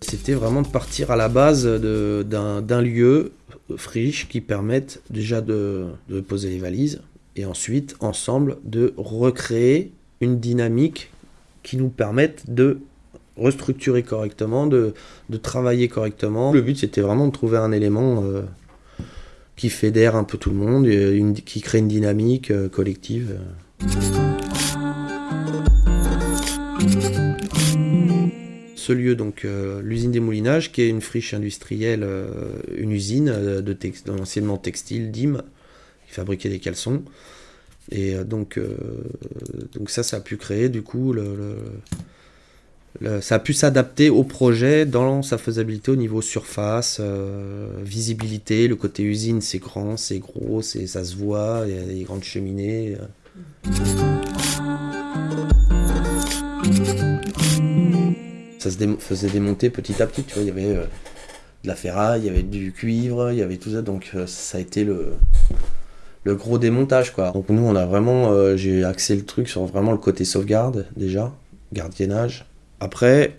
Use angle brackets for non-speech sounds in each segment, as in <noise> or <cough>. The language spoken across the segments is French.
C'était vraiment de partir à la base d'un lieu friche qui permette déjà de, de poser les valises et ensuite, ensemble, de recréer une dynamique qui nous permette de restructurer correctement, de, de travailler correctement. Le but, c'était vraiment de trouver un élément euh, qui fédère un peu tout le monde, qui crée une dynamique euh, collective. Ce lieu, donc euh, l'usine des moulinages, qui est une friche industrielle, une usine de textile, DIM, qui fabriquait des caleçons. Et donc, donc ça, ça a pu créer du coup le ça a pu s'adapter au projet dans sa faisabilité au niveau surface, euh, visibilité, le côté usine c'est grand, c'est gros, ça se voit, il y a des grandes cheminées. Euh. Ça se faisait démonter petit à petit, tu vois, il y avait euh, de la ferraille, il y avait du cuivre, il y avait tout ça, donc ça a été le, le gros démontage quoi. Donc nous on a vraiment, j'ai axé le truc sur vraiment le côté sauvegarde déjà, gardiennage, après,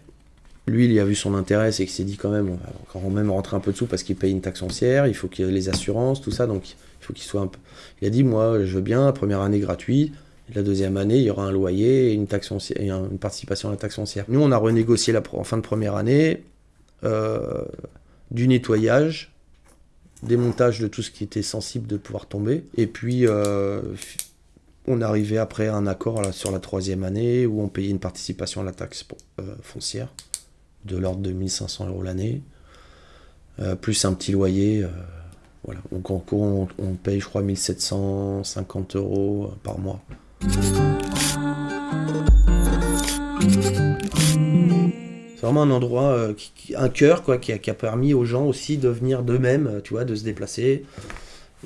lui, il y a vu son intérêt, c'est qu'il s'est dit quand même, on va quand même rentrer un peu de sous parce qu'il paye une taxe foncière, il faut qu'il ait les assurances, tout ça, donc il faut qu'il soit un peu... Il a dit, moi, je veux bien, la première année gratuite, la deuxième année, il y aura un loyer et une, taxe foncière, et une participation à la taxe foncière. Nous, on a renégocié en fin de première année euh, du nettoyage, démontage de tout ce qui était sensible de pouvoir tomber, et puis... Euh, on arrivait après un accord sur la troisième année où on payait une participation à la taxe euh, foncière de l'ordre de 1500 euros l'année, euh, plus un petit loyer. Euh, voilà. Donc en on, paye, je crois, 1750 euros par mois. C'est vraiment un endroit, un cœur qui qui, a, permis aux gens aussi de venir d'eux-mêmes, tu vois, de se déplacer.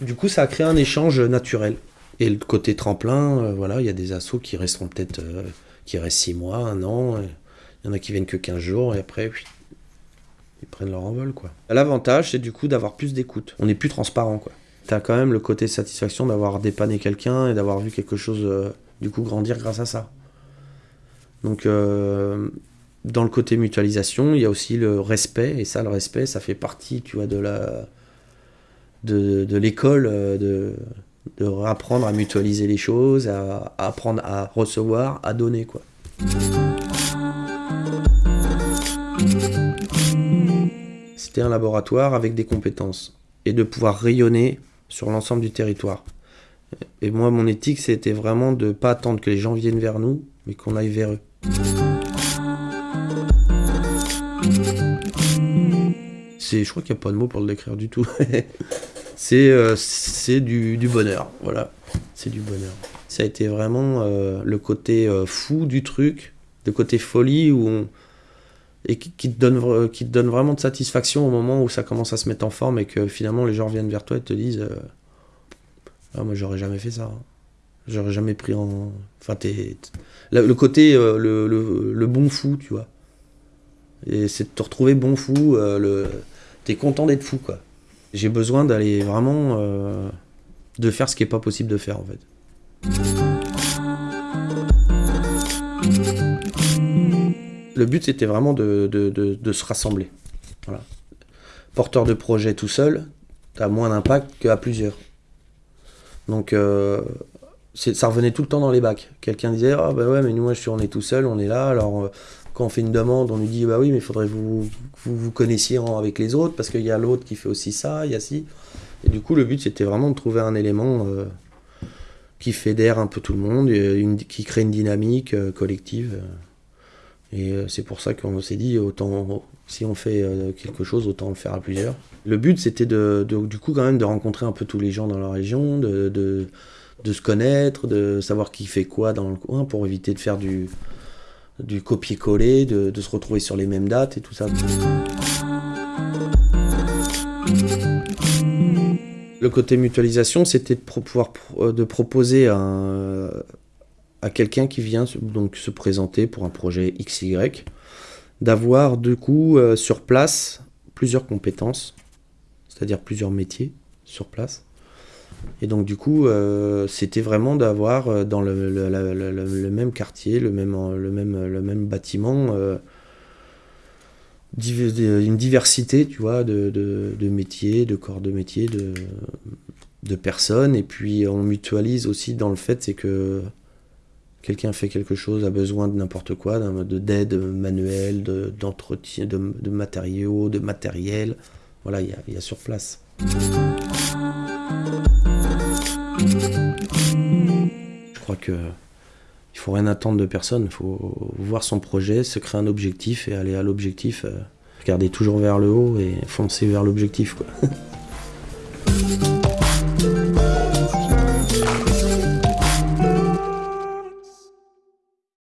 Du coup, ça a créé un échange naturel. Et le côté tremplin, euh, voilà, il y a des assos qui resteront peut-être, euh, qui restent 6 mois, un an. Il y en a qui viennent que 15 jours et après, ils prennent leur envol, quoi. L'avantage, c'est du coup d'avoir plus d'écoute. On est plus transparent, quoi. T'as quand même le côté satisfaction d'avoir dépanné quelqu'un et d'avoir vu quelque chose, euh, du coup, grandir grâce à ça. Donc, dans le côté mutualisation, il y a aussi le respect, et ça, le respect, ça fait partie, tu vois, de la... de l'école, de de apprendre à mutualiser les choses, à, apprendre à recevoir, à donner quoi. C'était un laboratoire avec des compétences et de pouvoir rayonner sur l'ensemble du territoire. Et moi, mon éthique, c'était vraiment de ne pas attendre que les gens viennent vers nous, mais qu'on aille vers eux. je crois qu'il n'y a pas de mots pour le décrire du tout. <laughs> c'est euh, du, bonheur, voilà. C'est du bonheur. Ça a été vraiment euh, le côté euh, fou du truc, le côté folie où on, et qui, te donne, qui te donne vraiment de satisfaction au moment où ça commence à se mettre en forme et que finalement les gens viennent vers toi et te disent ah, moi j'aurais jamais fait ça. J'aurais jamais pris en. Enfin, le côté, le, le, le, bon fou, tu vois. Et c'est de te retrouver bon fou, le t'es content d'être fou, quoi. J'ai besoin d'aller vraiment euh, de faire ce qui est pas possible de faire, en fait. Le but, c'était vraiment de, se rassembler. Voilà. Porteur de projet tout seul, t'as moins d'impact qu'à plusieurs. Donc, euh, ça revenait tout le temps dans les bacs. Quelqu'un disait, ah bah ouais, mais nous, moi, je suis, on est tout seul, on est là, alors... Quand on fait une demande, on lui dit bah oui, mais il faudrait que vous, vous connaissiez avec les autres parce qu'il y a l'autre qui fait aussi ça, il y a ci. Et du coup, le but c'était vraiment de trouver un élément euh, qui fédère un peu tout le monde, qui crée une dynamique euh, collective. Et euh, c'est pour ça qu'on s'est dit autant si on fait quelque chose, autant le faire à plusieurs. Le but c'était de, du coup quand même de rencontrer un peu tous les gens dans la région, de, de se connaître, de savoir qui fait quoi dans le coin pour éviter de faire du du copier-coller, de, se retrouver sur les mêmes dates et tout ça. Le côté mutualisation, c'était de pouvoir euh, de proposer à, quelqu'un qui vient donc se présenter pour un projet XY, d'avoir du coup euh, sur place plusieurs compétences. c'est-à-dire plusieurs métiers sur place. Et donc du coup, euh, c'était vraiment d'avoir euh, dans le, même quartier, le même, le même, le même bâtiment, euh, une diversité, tu vois, de, métiers, de corps de métiers, de, personnes. Et puis on mutualise aussi dans le fait, c'est que quelqu'un fait quelque chose, a besoin de n'importe quoi, d'aide manuelle, d'entretien, de, matériaux, de matériel. Voilà, il y, y a sur place. Que il faut rien attendre de personne. Il faut voir son projet, se créer un objectif et aller à l'objectif. Euh, regarder toujours vers le haut et foncer vers l'objectif. <laughs>